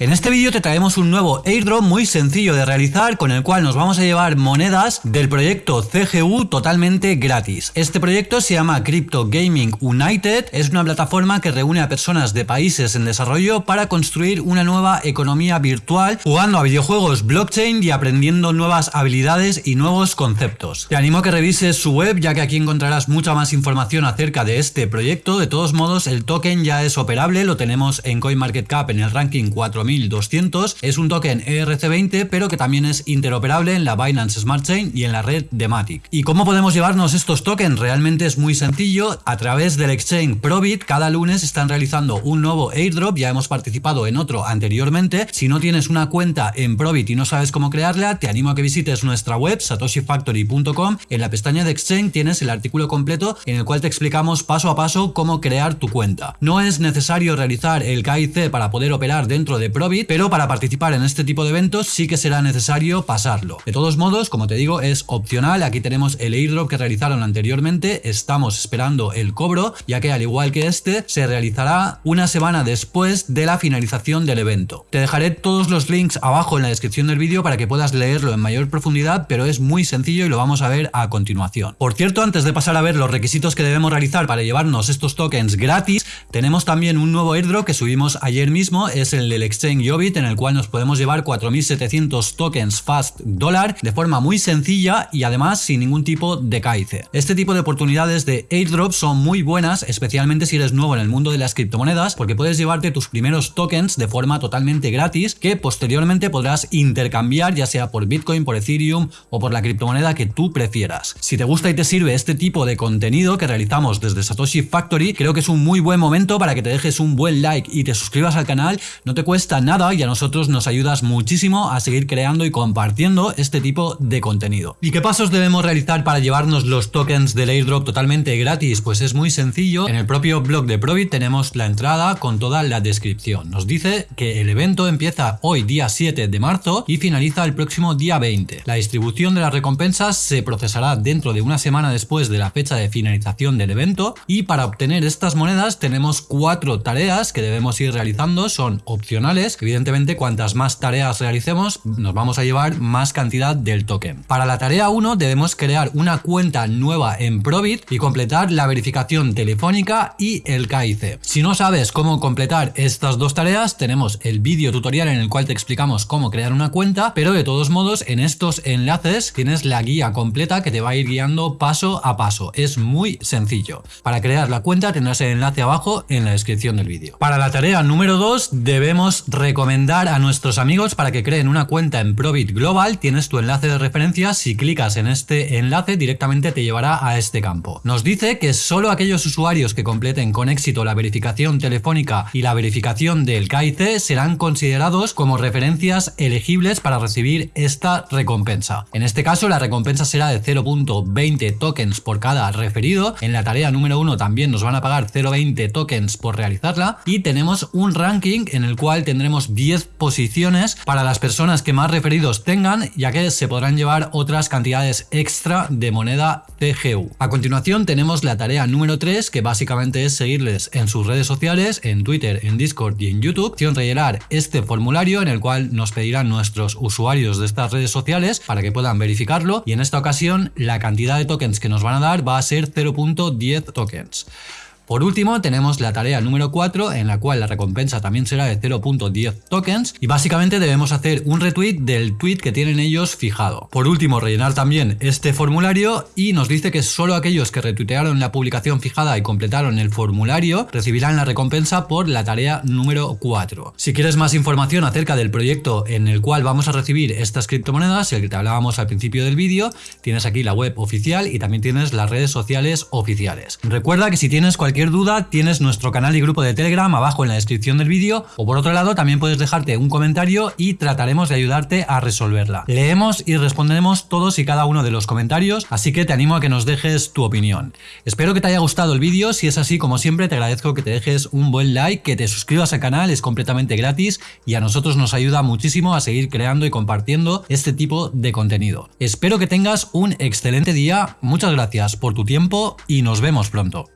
En este vídeo te traemos un nuevo airdrop muy sencillo de realizar con el cual nos vamos a llevar monedas del proyecto CGU totalmente gratis. Este proyecto se llama Crypto Gaming United, es una plataforma que reúne a personas de países en desarrollo para construir una nueva economía virtual jugando a videojuegos blockchain y aprendiendo nuevas habilidades y nuevos conceptos. Te animo a que revises su web ya que aquí encontrarás mucha más información acerca de este proyecto. De todos modos el token ya es operable, lo tenemos en CoinMarketCap en el ranking 4000 1200 es un token ERC20 pero que también es interoperable en la Binance Smart Chain y en la red de Matic. ¿Y cómo podemos llevarnos estos tokens? Realmente es muy sencillo. A través del exchange Probit cada lunes están realizando un nuevo airdrop. Ya hemos participado en otro anteriormente. Si no tienes una cuenta en Probit y no sabes cómo crearla, te animo a que visites nuestra web satoshifactory.com. En la pestaña de exchange tienes el artículo completo en el cual te explicamos paso a paso cómo crear tu cuenta. No es necesario realizar el KIC para poder operar dentro de Pero para participar en este tipo de eventos sí que será necesario pasarlo. De todos modos, como te digo, es opcional. Aquí tenemos el airdrop que realizaron anteriormente. Estamos esperando el cobro, ya que al igual que este, se realizará una semana después de la finalización del evento. Te dejaré todos los links abajo en la descripción del vídeo para que puedas leerlo en mayor profundidad, pero es muy sencillo y lo vamos a ver a continuación. Por cierto, antes de pasar a ver los requisitos que debemos realizar para llevarnos estos tokens gratis, tenemos también un nuevo airdrop que subimos ayer mismo, es el del exchange Yobit en el cual nos podemos llevar 4700 tokens Fast Dollar de forma muy sencilla y además sin ningún tipo de caice. Este tipo de oportunidades de airdrop son muy buenas, especialmente si eres nuevo en el mundo de las criptomonedas, porque puedes llevarte tus primeros tokens de forma totalmente gratis que posteriormente podrás intercambiar ya sea por Bitcoin, por Ethereum o por la criptomoneda que tú prefieras. Si te gusta y te sirve este tipo de contenido que realizamos desde Satoshi Factory, creo que es un muy buen momento para que te dejes un buen like y te suscribas al canal, no te cuesta nada y a nosotros nos ayudas muchísimo a seguir creando y compartiendo este tipo de contenido. ¿Y qué pasos debemos realizar para llevarnos los tokens del airdrop totalmente gratis? Pues es muy sencillo. En el propio blog de Probit tenemos la entrada con toda la descripción. Nos dice que el evento empieza hoy día 7 de marzo y finaliza el próximo día 20. La distribución de las recompensas se procesará dentro de una semana después de la fecha de finalización del evento y para obtener estas monedas tenemos cuatro tareas que debemos ir realizando, son opcionales evidentemente cuantas más tareas realicemos nos vamos a llevar más cantidad del token. Para la tarea 1 debemos crear una cuenta nueva en Probit y completar la verificación telefónica y el KIC. Si no sabes cómo completar estas dos tareas tenemos el vídeo tutorial en el cual te explicamos cómo crear una cuenta pero de todos modos en estos enlaces tienes la guía completa que te va a ir guiando paso a paso. Es muy sencillo. Para crear la cuenta tendrás el enlace abajo en la descripción del vídeo. Para la tarea número 2 debemos recomendar a nuestros amigos para que creen una cuenta en Probit Global. Tienes tu enlace de referencia. Si clicas en este enlace directamente te llevará a este campo. Nos dice que solo aquellos usuarios que completen con éxito la verificación telefónica y la verificación del KIC serán considerados como referencias elegibles para recibir esta recompensa. En este caso la recompensa será de 0.20 tokens por cada referido. En la tarea número 1 también nos van a pagar 0.20 tokens por realizarla y tenemos un ranking en el cual tendremos 10 posiciones para las personas que más referidos tengan, ya que se podrán llevar otras cantidades extra de moneda CGU. A continuación tenemos la tarea número 3, que básicamente es seguirles en sus redes sociales, en Twitter, en Discord y en YouTube. Opción rellenar este formulario en el cual nos pedirán nuestros usuarios de estas redes sociales para que puedan verificarlo y en esta ocasión la cantidad de tokens que nos van a dar va a ser 0.10 tokens. Por último, tenemos la tarea número 4, en la cual la recompensa también será de 0.10 tokens, y básicamente debemos hacer un retweet del tweet que tienen ellos fijado. Por último, rellenar también este formulario, y nos dice que solo aquellos que retuitearon la publicación fijada y completaron el formulario recibirán la recompensa por la tarea número 4. Si quieres más información acerca del proyecto en el cual vamos a recibir estas criptomonedas, el que te hablábamos al principio del vídeo, tienes aquí la web oficial y también tienes las redes sociales oficiales. Recuerda que si tienes cualquier duda tienes nuestro canal y grupo de Telegram abajo en la descripción del vídeo o por otro lado también puedes dejarte un comentario y trataremos de ayudarte a resolverla. Leemos y responderemos todos y cada uno de los comentarios, así que te animo a que nos dejes tu opinión. Espero que te haya gustado el vídeo, si es así como siempre te agradezco que te dejes un buen like, que te suscribas al canal, es completamente gratis y a nosotros nos ayuda muchísimo a seguir creando y compartiendo este tipo de contenido. Espero que tengas un excelente día, muchas gracias por tu tiempo y nos vemos pronto.